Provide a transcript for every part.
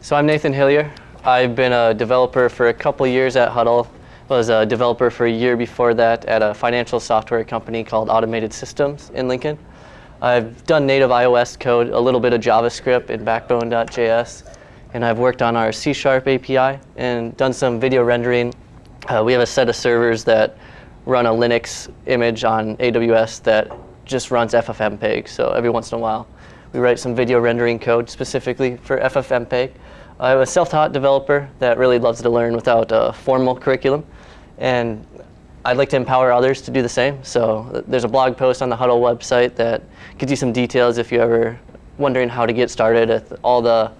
So I'm Nathan Hillier. I've been a developer for a couple years at Hudl. Was a developer for a year before that at a financial software company called Automated Systems in Lincoln. I've done native iOS code, a little bit of JavaScript in Backbone.js, and I've worked on our C Sharp API and done some video rendering. Uh, we have a set of servers that run a Linux image on AWS that just runs FFmpeg. So every once in a while, we write some video rendering code specifically for FFmpeg. I'm a self-taught developer that really loves to learn without a formal curriculum. And I'd like to empower others to do the same. So there's a blog post on the Hudl website that gives you some details if you're ever wondering how to get started with all the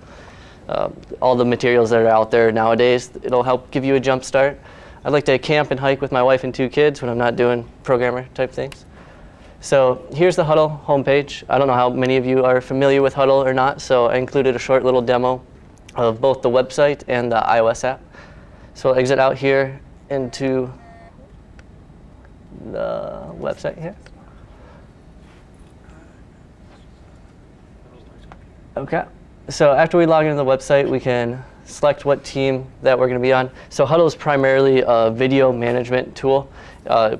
uh, all the materials that are out there nowadays. It'll help give you a jump start. I'd like to camp and hike with my wife and two kids when I'm not doing programmer type things. So here's the Hudl homepage. I don't know how many of you are familiar with Hudl or not, so I included a short little demo of both the website and the iOS app. So I'll exit out here into the website here. Okay. So after we log into the website, we can select what team that we're going to be on. So Hudl is primarily a video management tool. Uh,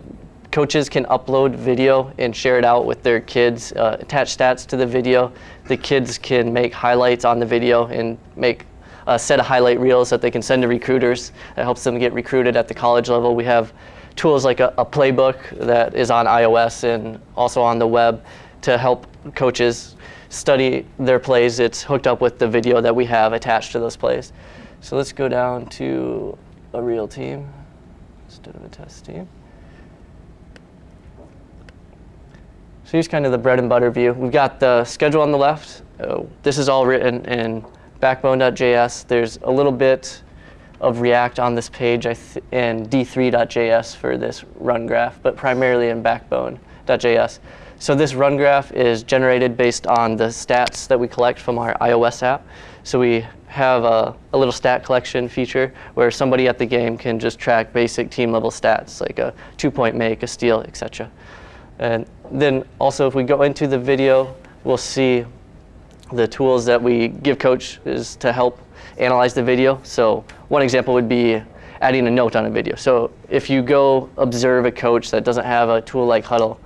coaches can upload video and share it out with their kids, uh, attach stats to the video. The kids can make highlights on the video and make a set of highlight reels that they can send to recruiters. That helps them get recruited at the college level. We have tools like a, a playbook that is on iOS and also on the web to help coaches study their plays. It's hooked up with the video that we have attached to those plays. So let's go down to a real team instead of a test team. So here's kind of the bread and butter view. We've got the schedule on the left. Uh, this is all written in Backbone.js. There's a little bit of React on this page and D3.js for this run graph, but primarily in Backbone.js. So this run graph is generated based on the stats that we collect from our iOS app. So we have a, a, little stat collection feature where somebody at the game can just track basic team level stats like a two point make, a steal, etc. And then also if we go into the video, we'll see the tools that we give coaches to help analyze the video. So one example would be adding a note on a video. So if you go observe a coach that doesn't have a tool like Hudl,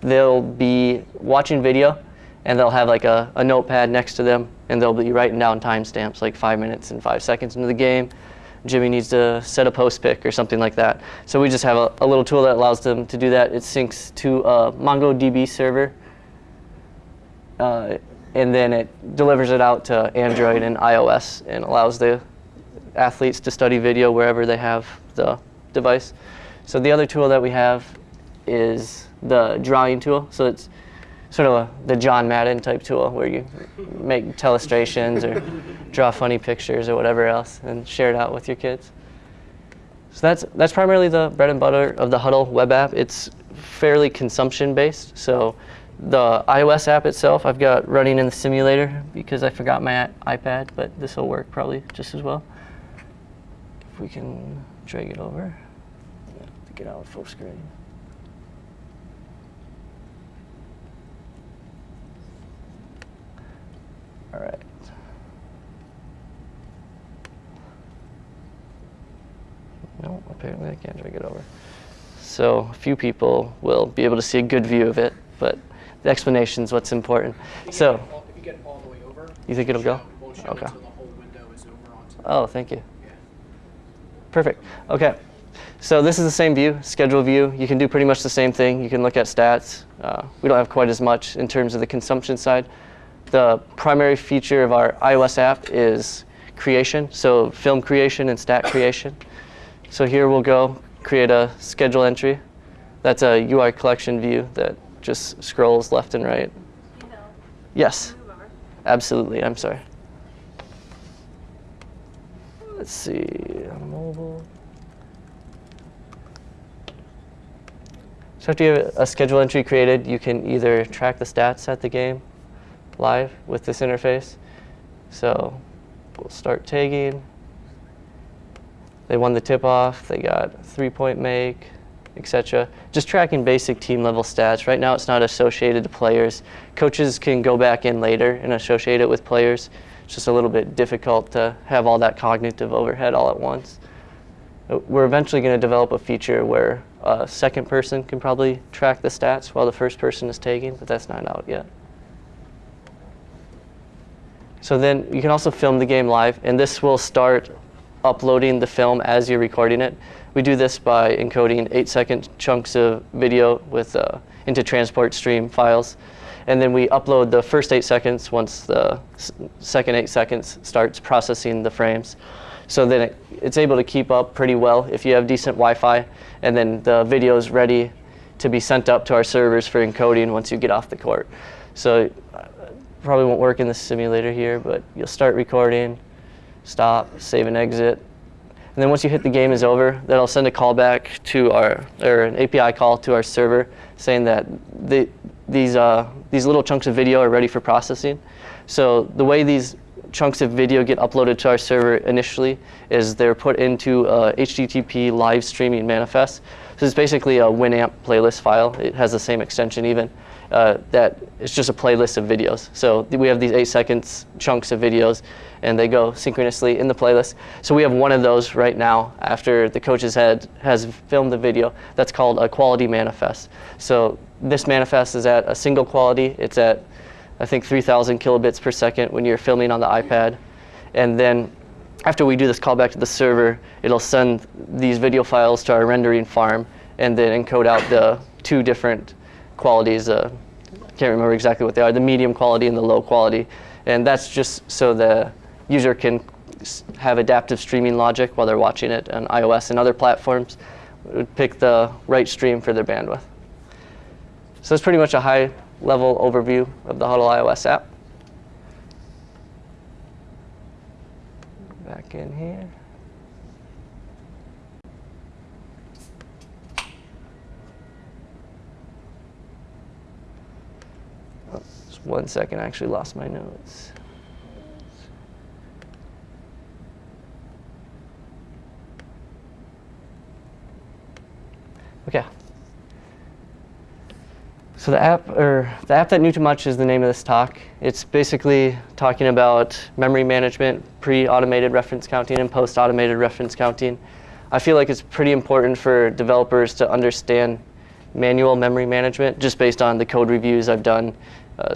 they'll be watching video and they'll have like a, a notepad next to them and they'll be writing down timestamps like five minutes and five seconds into the game Jimmy needs to set a post pick or something like that. So we just have a, a little tool that allows them to do that. It syncs to a MongoDB server, uh, and then it delivers it out to Android and iOS and allows the athletes to study video wherever they have the device. So the other tool that we have is the drawing tool. So it's sort of a, the John Madden type tool where you make telestrations or draw funny pictures or whatever else and share it out with your kids. So that's, that's primarily the bread and butter of the Hudl web app. It's fairly consumption based. So the iOS app itself, I've got running in the simulator because I forgot my iPad, but this will work probably just as well. If we can drag it over, get out full screen. All right. No, apparently I can't drag it over. So a few people will be able to see a good view of it, but the explanation is what's important. So, all, if you get all the way over, you think it'll show, go? It okay. oh, thank you. Yeah. Perfect. Okay. So this is the same view, schedule view. You can do pretty much the same thing. You can look at stats. Uh, we don't have quite as much in terms of the consumption side the primary feature of our iOS app is creation, so film creation and stat creation. So here we'll go create a schedule entry. That's a UI collection view that just scrolls left and right. Yes, absolutely. I'm sorry. Let's see, mobile. So after you have a schedule entry created, you can either track the stats at the game live with this interface. So we'll start tagging. They won the tip-off. They got three-point make, etc. Just tracking basic team level stats. Right now it's not associated to players. Coaches can go back in later and associate it with players. It's just a little bit difficult to have all that cognitive overhead all at once. Uh, We're eventually going to develop a feature where a second person can probably track the stats while the first person is taking, but that's not out yet. So then you can also film the game live, and this will start uploading the film as you're recording it. We do this by encoding eight second chunks of video with uh, into transport stream files. And then we upload the first eight seconds once the second eight seconds starts processing the frames. So then it, it's able to keep up pretty well if you have decent Wi-Fi. And then the video is ready to be sent up to our servers for encoding once you get off the court. So probably won't work in the simulator here, but you'll start recording, stop, save and exit. And then once you hit the game is over, that'll send a callback to our, or an API call to our server saying that the, these, uh, these little chunks of video are ready for processing. So the way these chunks of video get uploaded to our server initially is they're put into a HTTP live streaming manifest. So it's basically a Winamp playlist file. It has the same extension even. Uh, that it's just a playlist of videos. So we have these eight seconds chunks of videos, and they go synchronously in the playlist. So we have one of those right now after the coach's head has filmed the video. That's called a quality manifest. So this manifest is at a single quality. It's at I think 3,000 kilobits per second when you're filming on the iPad, and then after we do this callback to the server, it'll send these video files to our rendering farm and then encode out the two different qualities. Uh, can't remember exactly what they are, the medium quality and the low quality. And that's just so the user can have adaptive streaming logic while they're watching it on iOS and other platforms. It would pick the right stream for their bandwidth. So that's pretty much a high level overview of the Hudl iOS app. Back in here. Oh, just one second, I actually lost my notes. Okay. So the app, or the app that knew too much is the name of this talk. It's basically talking about memory management, pre-automated reference counting and post-automated reference counting. I feel like it's pretty important for developers to understand manual memory management, just based on the code reviews I've done, uh,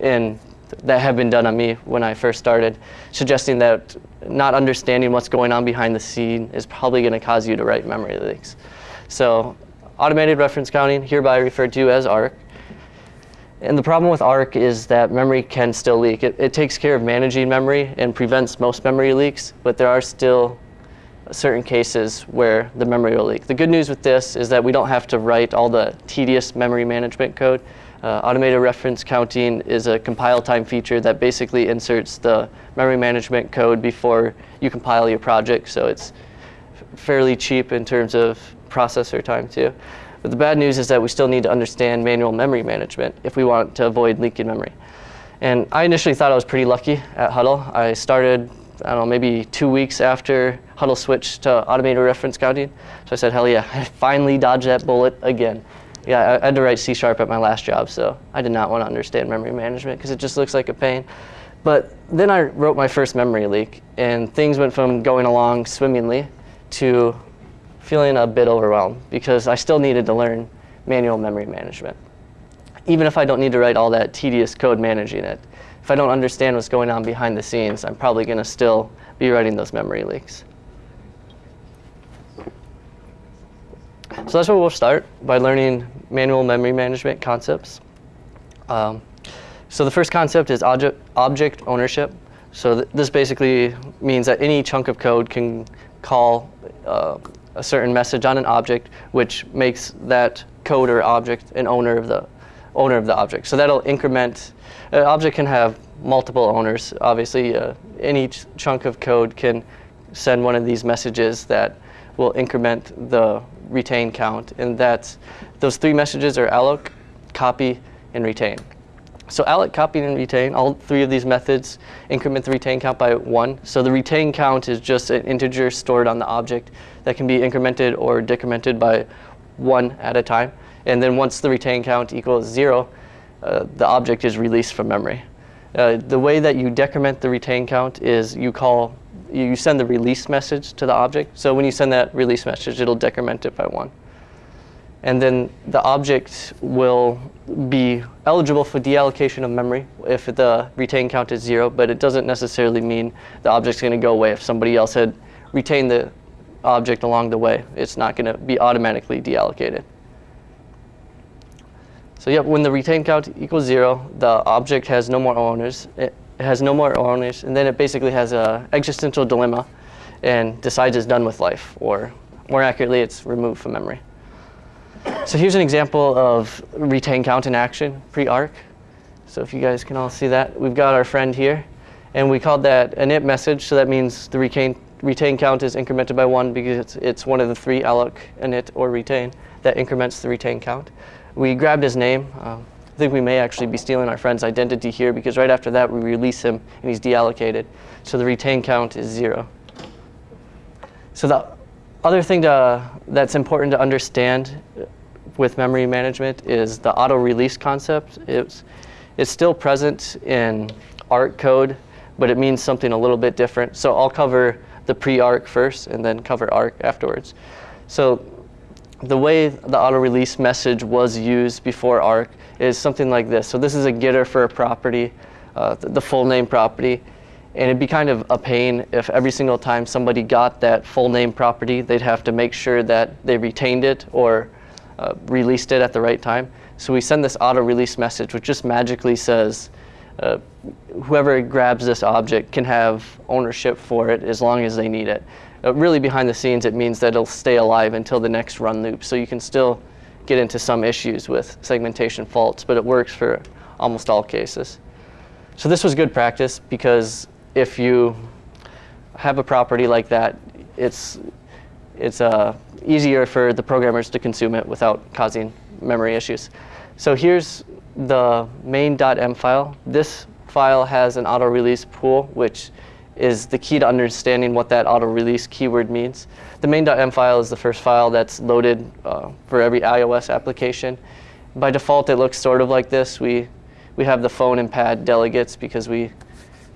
and that have been done on me when I first started, suggesting that not understanding what's going on behind the scene is probably going to cause you to write memory leaks. So automated reference counting, hereby referred to as ARC. And the problem with ARC is that memory can still leak. It, it takes care of managing memory and prevents most memory leaks, but there are still certain cases where the memory will leak. The good news with this is that we don't have to write all the tedious memory management code. Uh, automated reference counting is a compile time feature that basically inserts the memory management code before you compile your project, so it's fairly cheap in terms of processor time too. But the bad news is that we still need to understand manual memory management if we want to avoid leaking memory. And I initially thought I was pretty lucky at Hudl. I started, I don't know, maybe two weeks after Hudl switched to automated reference counting. So I said, hell yeah, I finally dodged that bullet again. Yeah, I had to write C Sharp at my last job, so I did not want to understand memory management because it just looks like a pain. But then I wrote my first memory leak, and things went from going along swimmingly to feeling a bit overwhelmed because I still needed to learn manual memory management. Even if I don't need to write all that tedious code managing it, if I don't understand what's going on behind the scenes, I'm probably going to still be writing those memory leaks. So that's where we'll start by learning manual memory management concepts. Um, so the first concept is object, object ownership. So th- this basically means that any chunk of code can call uh, a certain message on an object, which makes that code or object an owner of the owner of the object. So that'll increment. An object can have multiple owners. Obviously, uh, any ch- chunk of code can send one of these messages that will increment the retain count, and that's those three messages are alloc, copy, and retain. So alloc, copy, and retain, all three of these methods increment the retain count by one. So the retain count is just an integer stored on the object that can be incremented or decremented by one at a time. And then once the retain count equals zero, uh, the object is released from memory. Uh, the way that you decrement the retain count is you call, you send the release message to the object. So when you send that release message, it'll decrement it by one. And then the object will be eligible for deallocation of memory if the retain count is zero, but it doesn't necessarily mean the object's going to go away. If somebody else had retained the object along the way, it's not going to be automatically deallocated. So yep, when the retain count equals zero, the object has no more owners. It has no more owners, and then it basically has a existential dilemma and decides it's done with life, or more accurately, it's removed from memory. So here's an example of retain count in action, pre-arc. So if you guys can all see that, we've got our friend here, and we called that an init message, so that means the retain, retain count is incremented by one because it's, it's one of the three alloc, init, or retain that increments the retain count. We grabbed his name. Um, I think we may actually be stealing our friend's identity here because right after that we release him and he's deallocated. So the retain count is zero. So the other thing to, that's important to understand with memory management is the auto release concept. It's, it's still present in ARC code, but it means something a little bit different. So I'll cover the pre-ARC first and then cover ARC afterwards. So the way the auto release message was used before ARC is something like this. So this is a getter for a property, uh, the, full name property. And it'd be kind of a pain if every single time somebody got that full name property, they'd have to make sure that they retained it or uh, released it at the right time. So we send this auto release message, which just magically says, uh, whoever grabs this object can have ownership for it as long as they need it. Uh, really behind the scenes, it means that it'll stay alive until the next run loop. So you can still get into some issues with segmentation faults, but it works for almost all cases. So this was good practice because if you have a property like that, it's, it's uh, easier for the programmers to consume it without causing memory issues. So here's the main.m file. This file has an auto release pool, which is the key to understanding what that auto release keyword means. The main.m file is the first file that's loaded uh, for every iOS application. By default, it looks sort of like this. We, we have the phone and pad delegates because we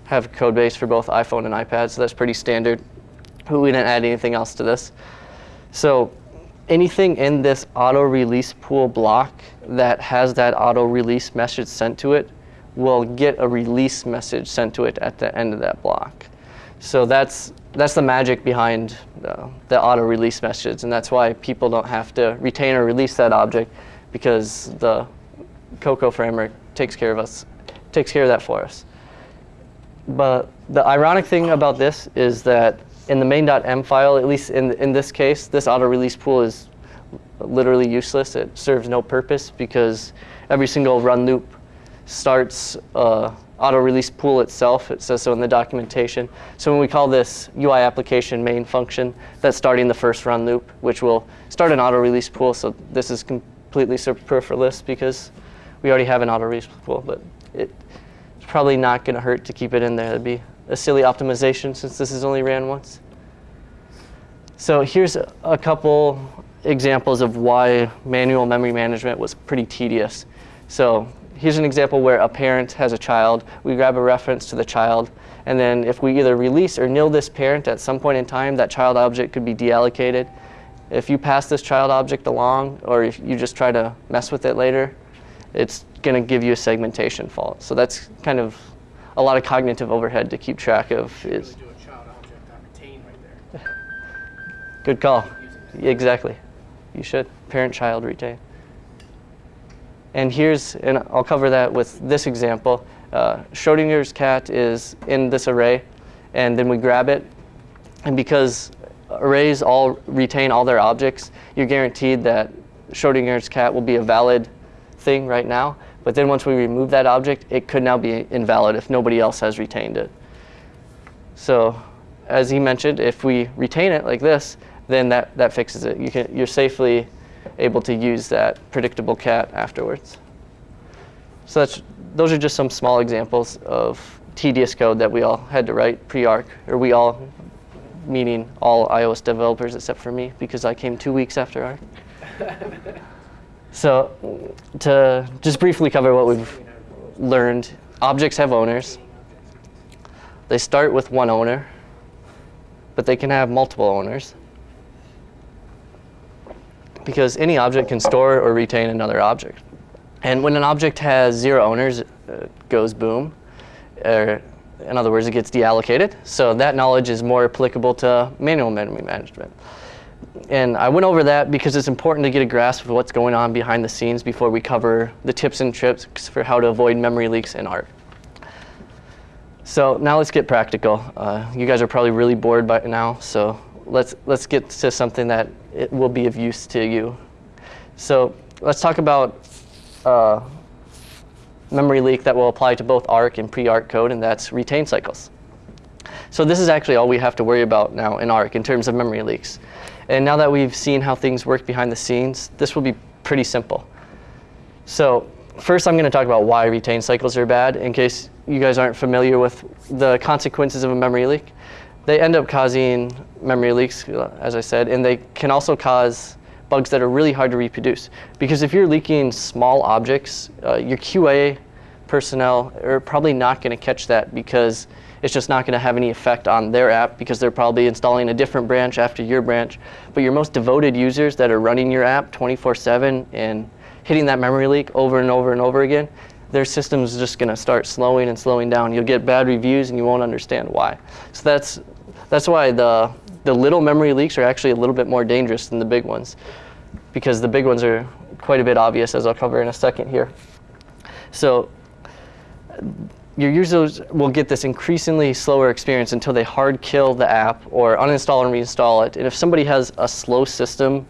have code base for both iPhone and iPad, so that's pretty standard. We didn't add anything else to this. So anything in this auto release pool block that has that auto release message sent to it will get a release message sent to it at the end of that block. So that's, that's the magic behind uh, the, the auto release message, and that's why people don't have to retain or release that object because the Cocoa framework takes care of us, takes care of that for us. But the ironic thing about this is that in the main.m file, at least in, in this case, this auto release pool is literally useless. It serves no purpose because every single run loop starts uh, auto release pool itself. It says so in the documentation. So when we call this UI application main function, that's starting the first run loop, which will start an auto release pool. So this is completely superfluous because we already have an auto release pool, but it's probably not going to hurt to keep it in there. It'd be a silly optimization since this is only ran once. So here's a couple examples of why manual memory management was pretty tedious. So here's an example where a parent has a child. We grab a reference to the child, and then if we either release or nil this parent at some point in time, that child object could be deallocated. If you pass this child object along, or if you just try to mess with it later, it's going to give you a segmentation fault. So that's kind of a lot of cognitive overhead to keep track of. Is do a child object on retain right there. good call. Exactly. You should parent-child retain. And here's, and I'll cover that with this example. Uh, Schrodinger's cat is in this array, and then we grab it. And because arrays all retain all their objects, you're guaranteed that Schrodinger's cat will be a valid thing right now. But then once we remove that object, it could now be invalid if nobody else has retained it. So as he mentioned, if we retain it like this, then that, that fixes it. You can, you're safely able to use that predictable cat afterwards. So that's, those are just some small examples of tedious code that we all had to write pre-ARC, or we all, meaning all iOS developers except for me, because I came two weeks after ARC. so to just briefly cover what we've learned objects have owners. They start with one owner, but they can have multiple owners. Because any object can store or retain another object. And when an object has zero owners, it uh, goes boom. Or in other words, it gets deallocated. So that knowledge is more applicable to manual memory management. And I went over that because it's important to get a grasp of what's going on behind the scenes before we cover the tips and tricks for how to avoid memory leaks in ARC. So now let's get practical. Uh, you guys are probably really bored by now, so let's, let's get to something that it will be of use to you. So let's talk about uh, memory leak that will apply to both ARC and pre-ARC code, and that's retain cycles. So this is actually all we have to worry about now in ARC in terms of memory leaks. And now that we've seen how things work behind the scenes, this will be pretty simple. So first I'm going to talk about why retain cycles are bad in case you guys aren't familiar with the consequences of a memory leak. They end up causing memory leaks, as I said, and they can also cause bugs that are really hard to reproduce. Because if you're leaking small objects, uh, your QA personnel are probably not going to catch that because it's just not going to have any effect on their app because they're probably installing a different branch after your branch. But your most devoted users that are running your app 24-7 and hitting that memory leak over and over and over again, their system is just going to start slowing and slowing down. You'll get bad reviews and you won't understand why. So that's, that's why the, the little memory leaks are actually a little bit more dangerous than the big ones because the big ones are quite a bit obvious as I'll cover in a second here. So your users will get this increasingly slower experience until they hard kill the app or uninstall and reinstall it. And if somebody has a slow system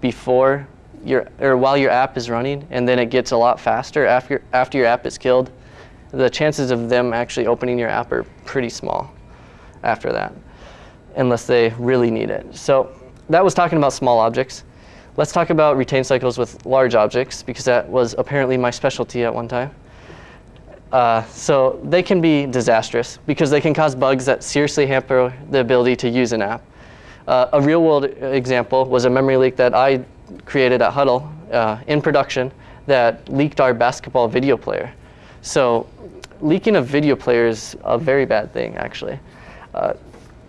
before your, or while your app is running and then it gets a lot faster after, after your app is killed, the chances of them actually opening your app are pretty small after that, unless they really need it. So that was talking about small objects. Let's talk about retain cycles with large objects because that was apparently my specialty at one time. Uh, so they can be disastrous because they can cause bugs that seriously hamper the ability to use an app. Uh, a real world example was a memory leak that I created at Hudl uh, in production that leaked our basketball video player. So leaking a video player is a very bad thing actually.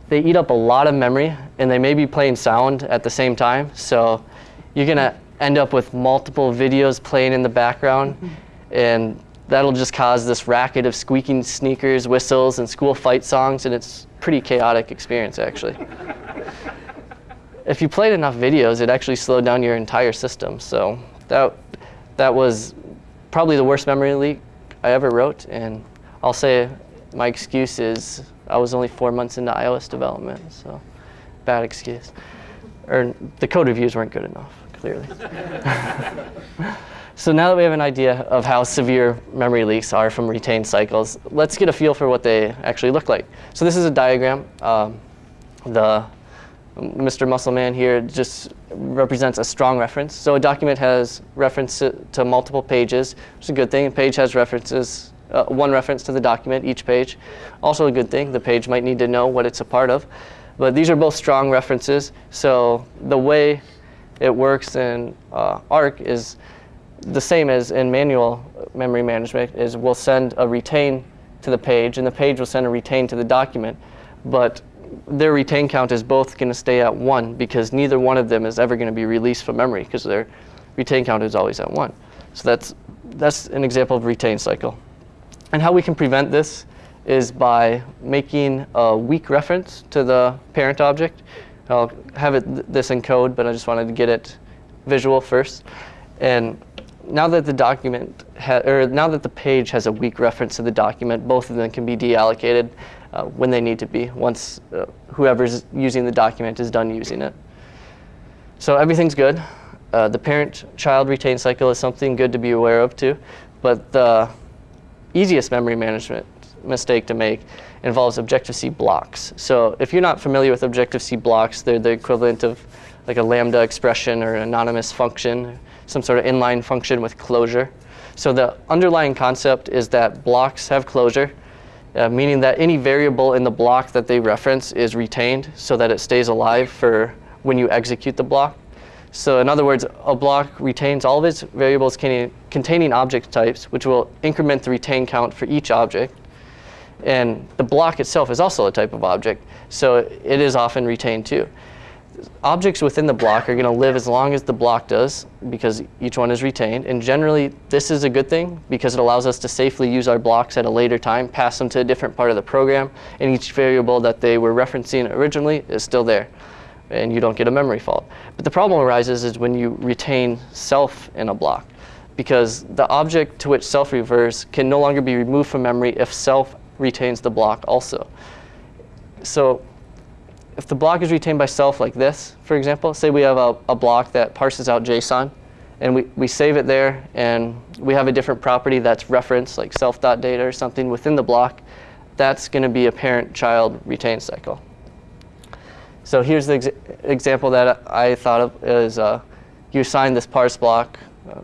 They eat up a lot of memory and they may be playing sound at the same time. So you're gonna end up with multiple videos playing in the background mm-hmm. and that'll just cause this racket of squeaking sneakers, whistles, and school fight songs, and it's pretty chaotic experience actually. if you played enough videos, it actually slowed down your entire system. So that, that was probably the worst memory leak I ever wrote, and I'll say my excuse is I was only four months into iOS development, so bad excuse. Or the code reviews weren't good enough, clearly. So now that we have an idea of how severe memory leaks are from retained cycles, let's get a feel for what they actually look like. So this is a diagram. Um, the Mr. Muscleman here just represents a strong reference. So a document has reference to, to multiple pages, which is a good thing. A page has references, uh, one reference to the document, each page. Also a good thing. The page might need to know what it's a part of. But these are both strong references. So the way it works in uh, ARC is the same as in manual memory management is we'll send a retain to the page and the page will send a retain to the document. But their retain count is both going to stay at one because neither one of them is ever going to be released from memory because their retain count is always at one. So that's, that's an example of retain cycle. And how we can prevent this is by making a weak reference to the parent object. I'll have it th this in code, but I just wanted to get it visual first. And now that the document or now that the page has a weak reference to the document, both of them can be deallocated uh, when they need to be once uh, whoever's using the document is done using it. So everything's good. Uh, the parent-child retain cycle is something good to be aware of too, but the easiest memory management mistake to make involves Objective-C blocks. So if you're not familiar with Objective-C blocks, they're the equivalent of like a Lambda expression or an anonymous function some sort of inline function with closure. So the underlying concept is that blocks have closure, uh, meaning that any variable in the block that they reference is retained so that it stays alive for when you execute the block. So in other words, a block retains all of its variables containing, object types, which will increment the retain count for each object. And the block itself is also a type of object, so it is often retained too. Objects within the block are going to live as long as the block does because each one is retained. And generally, this is a good thing because it allows us to safely use our blocks at a later time, pass them to a different part of the program, and each variable that they were referencing originally is still there and you don't get a memory fault. But the problem arises is when you retain self in a block because the object to which self refers can no longer be removed from memory if self retains the block also. So if the block is retained by self like this, for example, say we have a, a block that parses out JSON and we, we save it there and we have a different property that's referenced like self.data or something within the block, that's going to be a parent-child retain cycle. So here's the ex example that I thought of is uh, you assign this parse block uh,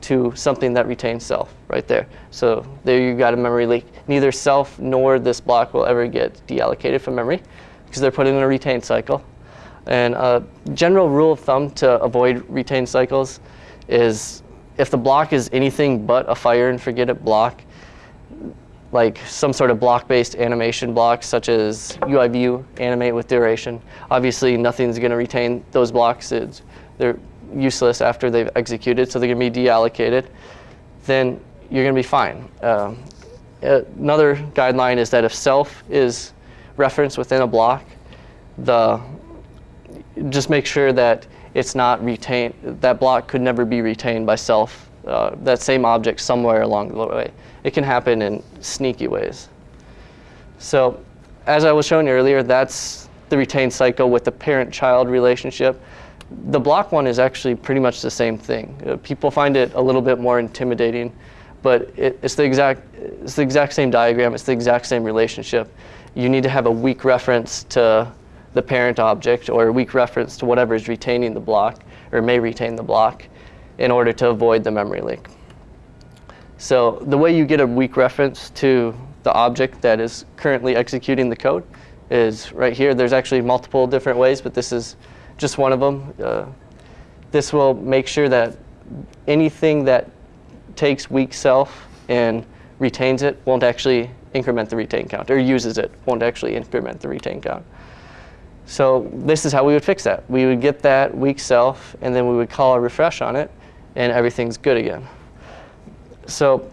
to something that retains self right there. So there you've got a memory leak. Neither self nor this block will ever get deallocated from memory because they're put in a retain cycle. And a general rule of thumb to avoid retain cycles is if the block is anything but a fire and forget it block, like some sort of block-based animation blocks such as UI view, animate with duration. Obviously, nothing's going to retain those blocks. It's, they're useless after they've executed, so they're going to be deallocated. Then you're going to be fine. Um, another guideline is that if self is referenced within a block, the just make sure that it's not retained. That block could never be retained by self. Uh, that same object somewhere along the way it can happen in sneaky ways. So as I was showing earlier, that's the retained cycle with the parent-child relationship. The block one is actually pretty much the same thing. Uh, people find it a little bit more intimidating, but it, it's, the exact, it's the exact same diagram, it's the exact same relationship. You need to have a weak reference to the parent object or a weak reference to whatever is retaining the block or may retain the block in order to avoid the memory leak. So the way you get a weak reference to the object that is currently executing the code is right here. There's actually multiple different ways, but this is just one of them. Uh, this will make sure that anything that takes weak self and retains it won't actually increment the retain count, or uses it won't actually increment the retain count. So this is how we would fix that. We would get that weak self, and then we would call a refresh on it, and everything's good again. So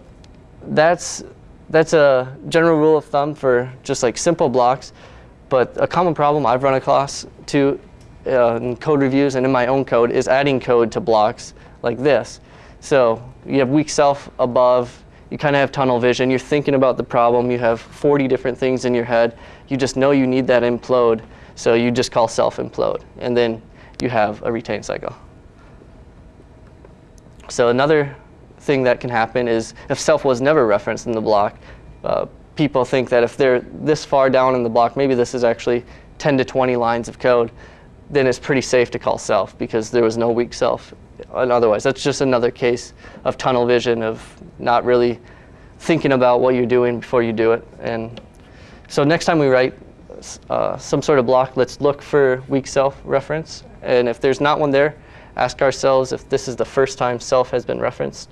that's, that's a general rule of thumb for just like simple blocks. But a common problem I've run across too uh, in code reviews and in my own code is adding code to blocks like this. So you have weak self above, you kind of have tunnel vision, you're thinking about the problem, you have 40 different things in your head, you just know you need that implode, so you just call self implode, and then you have a retain cycle. So another thing that can happen is if self was never referenced in the block, uh, people think that if they're this far down in the block, maybe this is actually 10 to 20 lines of code, then it's pretty safe to call self because there was no weak self. And otherwise, that's just another case of tunnel vision, of not really thinking about what you're doing before you do it. And so next time we write uh, some sort of block, let's look for weak self reference. And if there's not one there, ask ourselves if this is the first time self has been referenced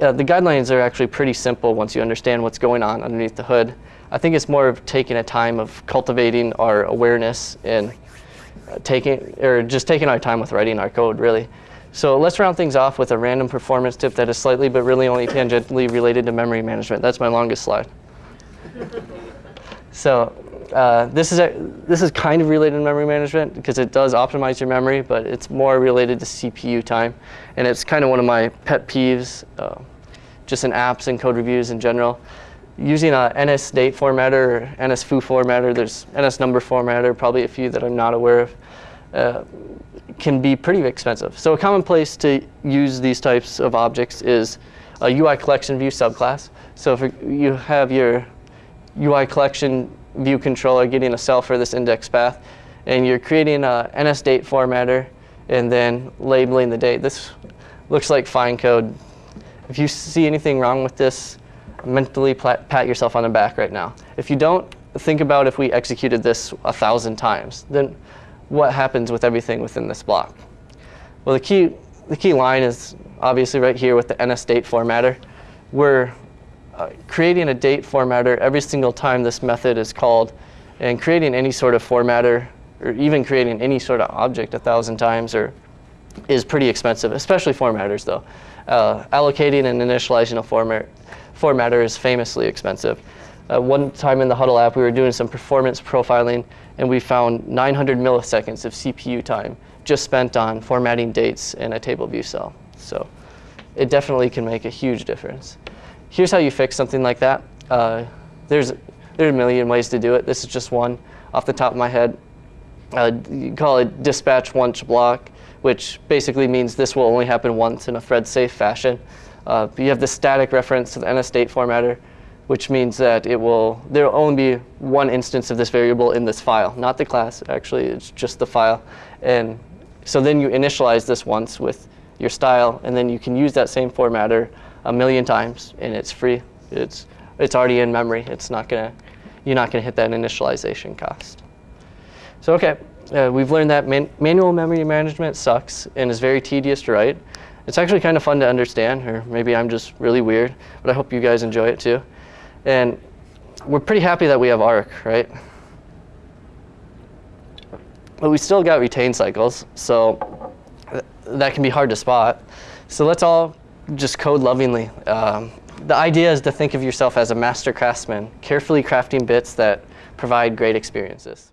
uh, the guidelines are actually pretty simple once you understand what's going on underneath the hood. I think it's more of taking a time of cultivating our awareness and uh, taking, or just taking our time with writing our code, really. So let's round things off with a random performance tip that is slightly but really only tangentially related to memory management. That's my longest slide. so uh, this is a, this is kind of related to memory management because it does optimize your memory, but it's more related to CPU time, and it's kind of one of my pet peeves, uh, just in apps and code reviews in general. Using a NS date formatter or NS foo formatter, there's NS number formatter, probably a few that I'm not aware of, uh, can be pretty expensive. So a common place to use these types of objects is a UI collection view subclass. So if you have your UI collection view controller getting a cell for this index path, and you're creating a NS date formatter and then labeling the date. This looks like fine code. If you see anything wrong with this, mentally pat yourself on the back right now. If you don't, think about if we executed this a thousand times, then what happens with everything within this block? Well, the key, the key line is obviously right here with the NS date formatter. We're creating a date formatter every single time this method is called, and creating any sort of formatter, or even creating any sort of object a thousand times, or is pretty expensive, especially formatters though. Uh, allocating and initializing a format, formatter is famously expensive. Uh, one time in the Hudl app, we were doing some performance profiling, and we found 900 milliseconds of CPU time just spent on formatting dates in a table view cell. So it definitely can make a huge difference. Here's how you fix something like that. Uh, there's, there's a million ways to do it. This is just one off the top of my head. Uh, you call it dispatch once block, which basically means this will only happen once in a thread safe fashion. Uh, you have the static reference to the NS date formatter, which means that it will, there will only be one instance of this variable in this file, not the class, actually, it's just the file. And so then you initialize this once with your style, and then you can use that same formatter a million times, and it's free. It's, it's already in memory. It's not gonna, you're not gonna hit that initialization cost. So okay, uh, we've learned that man manual memory management sucks and is very tedious to write. It's actually kind of fun to understand, or maybe I'm just really weird, but I hope you guys enjoy it too. And we're pretty happy that we have ARC, right? But we still got retain cycles, so th that can be hard to spot. So let's all just code lovingly. Um, the idea is to think of yourself as a master craftsman, carefully crafting bits that provide great experiences.